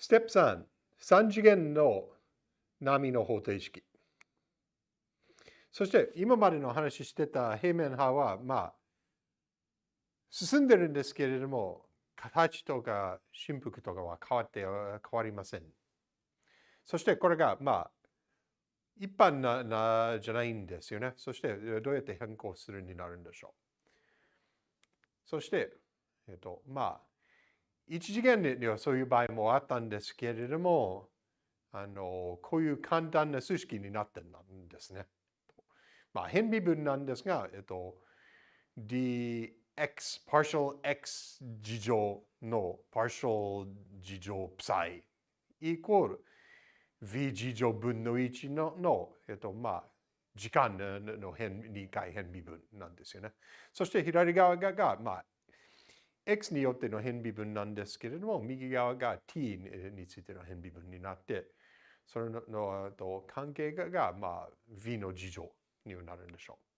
ステップ3、3次元の波の方程式。そして今までの話してた平面派は、まあ、進んでるんですけれども、形とか振幅とかは変わって変わりません。そしてこれが、まあ、一般ななじゃないんですよね。そしてどうやって変更するになるんでしょう。そして、えっと、まあ、一次元にはそういう場合もあったんですけれども、あの、こういう簡単な数式になってるんですね。まあ、変微分なんですが、えっと、dx partial x 事乗の partial 事乗 psi イコール v 事乗分の1のの、えっと、まあ、時間の変2回変微分なんですよね。そして左側が、まあ、x によっての変微分なんですけれども、右側が t についての変微分になって、それののと関係が、まあ、v の事乗になるんでしょう。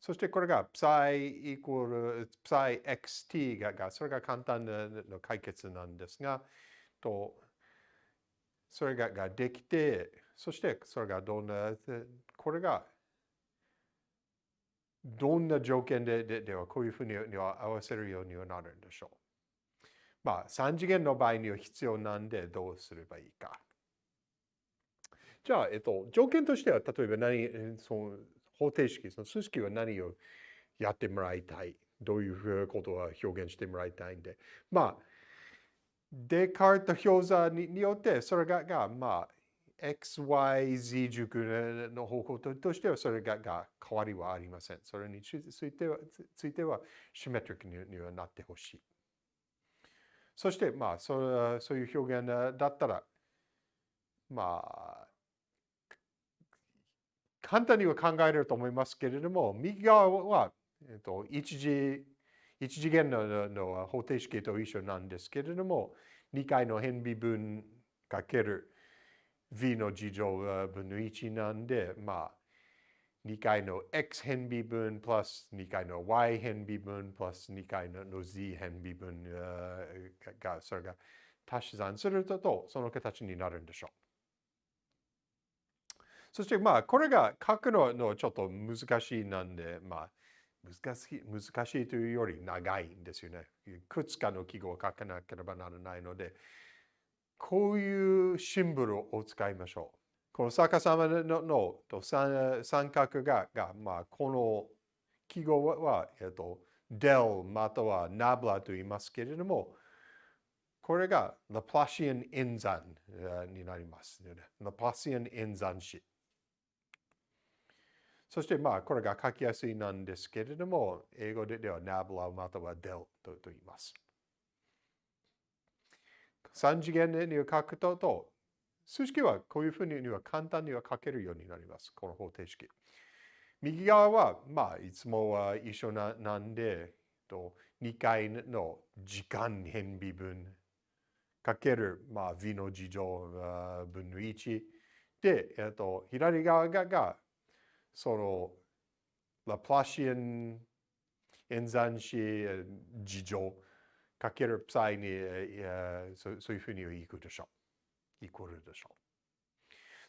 そしてこれが psi イコール psi xt がが、それが簡単な解決なんですが、とそれがができて、そしてそれがどんな、これがどんな条件ででではこういうふうには合わせるようにはなるんでしょう。まあ、3次元の場合には必要なんでどうすればいいか。じゃあ、えっと、条件としては、例えば何、その方程式、その数式は何をやってもらいたい。どういうふうなことを表現してもらいたいんで。まあ、デカート表座によって、それが、がまあ、XYZ 軸の方向としてはそれがが変わりはありません。それについてはついてはシメトリックにはなってほしい。そして、まあそ、そういう表現だったら、まあ、簡単には考えると思いますけれども、右側は、えっと、一次一次元のの方程式と一緒なんですけれども、2回の変微分かける v の事乗分の1なんで、まあ、2回の x 変微分 plus 2回の y 変微分 plus 2回の z 変微分が、それが足し算すると、その形になるんでしょう。そしてまあ、これが書くののちょっと難しいなんで、まあ、難しい難しいというより長いんですよね。いくつかの記号を書かなければならないので、こういうシンボルを使いましょう。この逆さまののと三三角がが、まあ、この記号は、えっと、del またはナブラと言いますけれども、これがラプラシアン演算になります、ラプラシアン演算子。そしてまあこれが書きやすいなんですけれども、英語ではナブラまたは del と言います。3次元に書くとと、数式はこういうふうには簡単には書けるようになります。この方程式。右側は、まあ、いつもは一緒ななんで、と2回の時間変微分かける、まあ、v の事乗分の1で、えっと、左側がそのラプラシアン演算子事乗かけるプサイに、えそそういうふうにいくでしょう。イコールでしょう。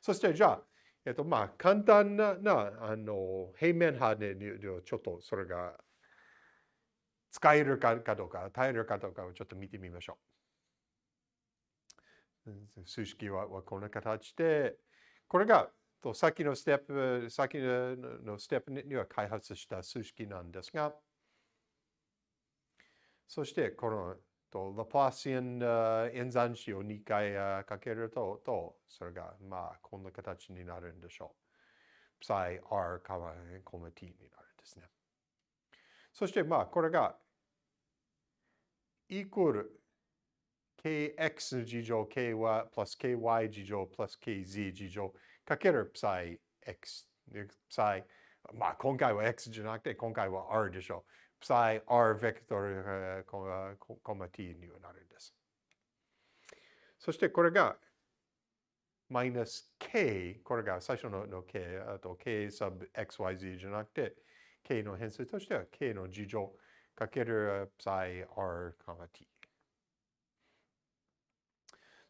そしてじゃあ、えっとまあ簡単ななあの平面派でちょっとそれが使えるかどうか、耐えるかどうかをちょっと見てみましょう。数式はこんな形で、これがと先のステップ、先のステップには開発した数式なんですが、そしてこのとラプラシアン演算子を2回かけると、とそれがまあこんな形になるんでしょう。psi r, コマ t になるんですね。そしてまあこれがイコール kx 事乗 ky プラス ky 事乗プラス kz 事乗かける psi x。psi、まあ今回は x じゃなくて今回は r でしょう。Psi r ベクトルコマ t にはなるんです。そしてこれがマイナス k、これが最初のの k、あと k sub xyz じゃなくて k の変数としては k の事乗かける psi r, t。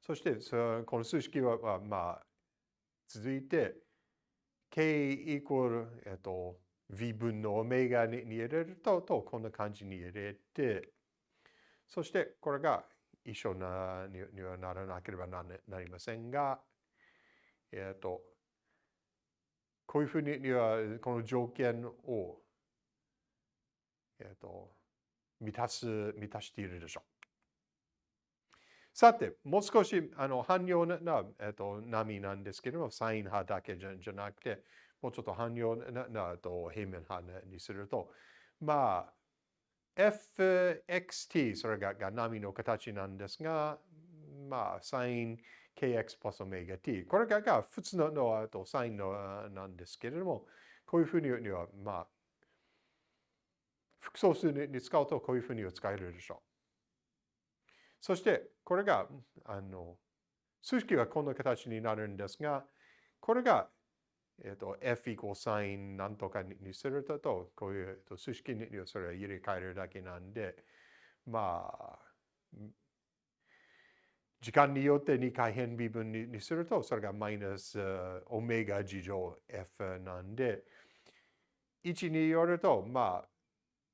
そしてこの数式は、まあ、続いて k イコール、えっと、v 分のオメガに入れるととこんな感じに入れてそしてこれが一緒なにはならなければなりませんがえっとこういうふうにはこの条件をえっと満たす満たしているでしょう。さて、もう少しあの汎用な、えっと、波なんですけれども、サイン派だけじゃじゃなくて、もうちょっと汎用ななと平面派にすると、まあ、fxt、それがが波の形なんですが、まあ、サイン kx プラスオメガ t。これがが普通ののとサインのなんですけれども、こういうふうには、まあ、複素数に使うとこういうふうには使えるでしょう。そして、これが、あの、数式はこんな形になるんですが、これが、えっ、と、f イコールサインなんとかにすると、こういう数式にそれを入れ替えるだけなんで、まあ、時間によって2回変微分にすると、それがマイナスオメガ事乗 f なんで、1によると、まあ、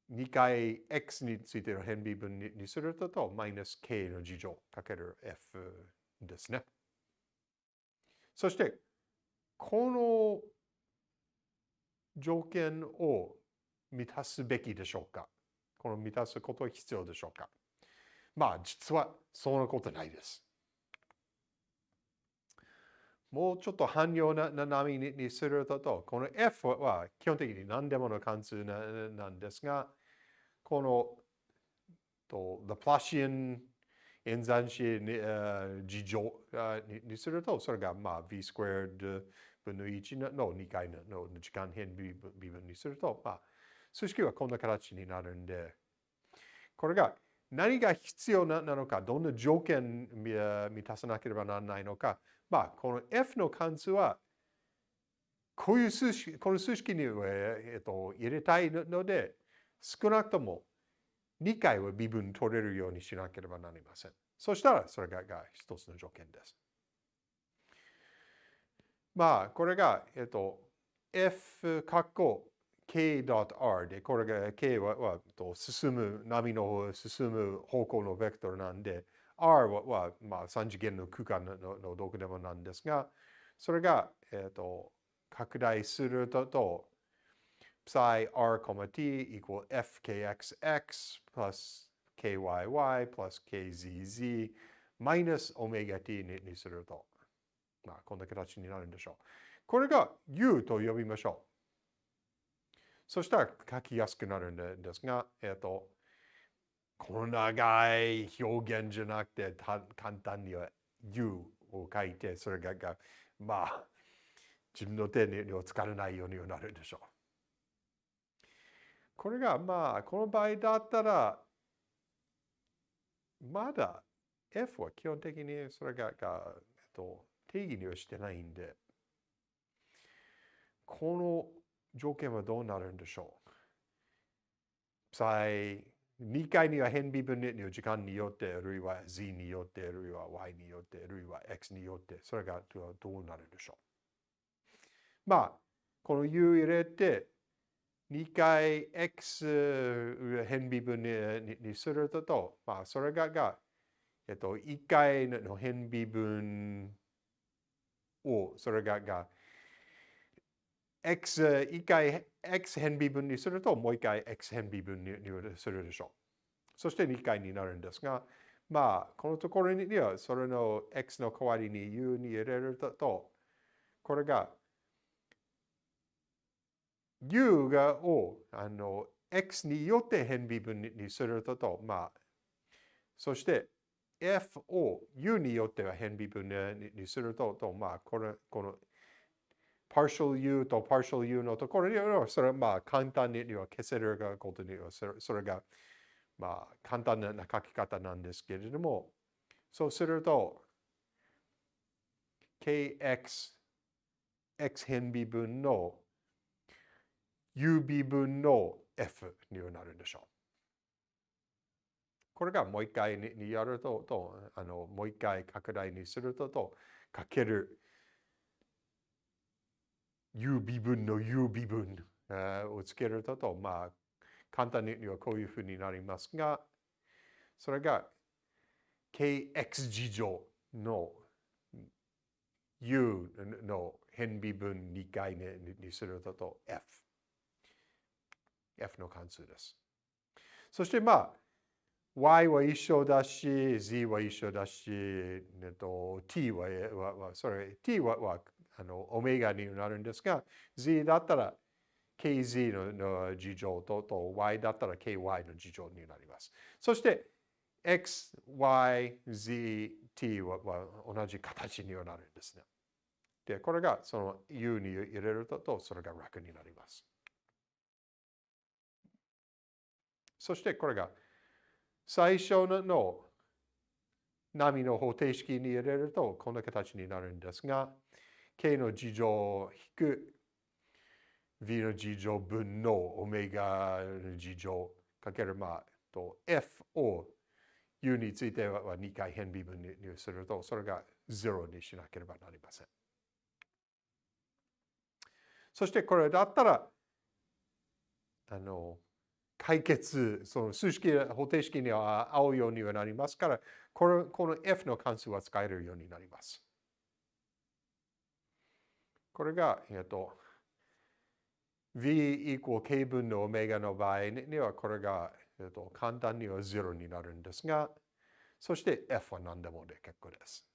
2回 x についての変微分にすると、マイナス k の事乗かける f ですね。そして、この条件を満たすべきでしょうか？この満たすことは必要でしょうか？まあ、実はそんなことないです。もうちょっと汎用な波にすると、この f は基本的に何でもの関数なんですが、このとラプラシアン演算子に事乗にすると、それがまあ v スクエア分の1の2回の時間変微分にすると、まあ、数式はこんな形になるんで、これが何が必要なのか、どんな条件満たさなければならないのか、まあ、この F の関数は、こういう数式、この数式に、えっと、入れたいので、少なくとも2回は微分取れるようにしなければなりません。そしたら、それが一つの条件です。まあ、これが、えっと、f 括弧 k.r で、これが k ははと進む、波の進む方向のベクトルなんで、r はは、まあ、3次元の空間ののどこでもなんですが、それが、えっと、拡大すると、と psi r, t equal fkxx plus kyy plus kzz minus omega t ににすると、まあ、こんな形になるんでしょう。これが u と呼びましょう。そしたら書きやすくなるんですが、えっ、と、この長い表現じゃなくて、簡単には u を書いて、それがまあ、自分の手には使わないようになるんでしょう。これがまあ、この場合だったら、まだ F は基本的にそれがが、えっと、定義にはしてないんで、この条件はどうなるんでしょう？再2回には変微分の時間によって、あるいは z によって、あるいは y によって、あるいは x によって、それがどうなるんでしょう？まあ、この u 入れて、2回 x 変微分にすると、まあ、それがが、えっと、1回の変微分を、それがが、x、1回 x 変微分にすると、もう1回 x 変微分にするでしょう。そして2回になるんですが、まあ、このところには、それの x の代わりに u に入れると、これが u がをあの x によって変微分にすると、まあ、そして f を u によっては変微分にすると、とまあ、この、この partial u と partial u のところには、それはまあ簡単には消せることには、それがまあ簡単な書き方なんですけれども、そうすると、kx、x 変微分の u 微分の f になるんでしょう。これがもう一回にやると、とあのもう一回拡大にすると、とかける u 微分の u 微分をつけると、とまあ、簡単にはこういうふうになりますが、それが kx 次乗の u の変微分2回にすると f。F の関数です。そしてまあ、y は一緒だし、z は一緒だし、えっと、t は、はそれ、t ははあのオメガになるんですが、z だったら kz のの事乗とと y だったら ky の事乗になります。そして、x, y, z, t はは同じ形にはなるんですね。で、これがその u に入れると、それが楽になります。そしてこれが最初の波の方程式に入れるとこんな形になるんですが、k の事乗引く v の事乗分のオメガの事乗かけるまあと f を u については2回変微分にすると、それが0にしなければなりません。そしてこれだったら、あの、解決、その数式、方程式には合うようにはなりますから、このこの f の関数は使えるようになります。これが、えっと、v イコール k 分のオメガの場合には、これがえっと、簡単には0になるんですが、そして f は何でもで結構です。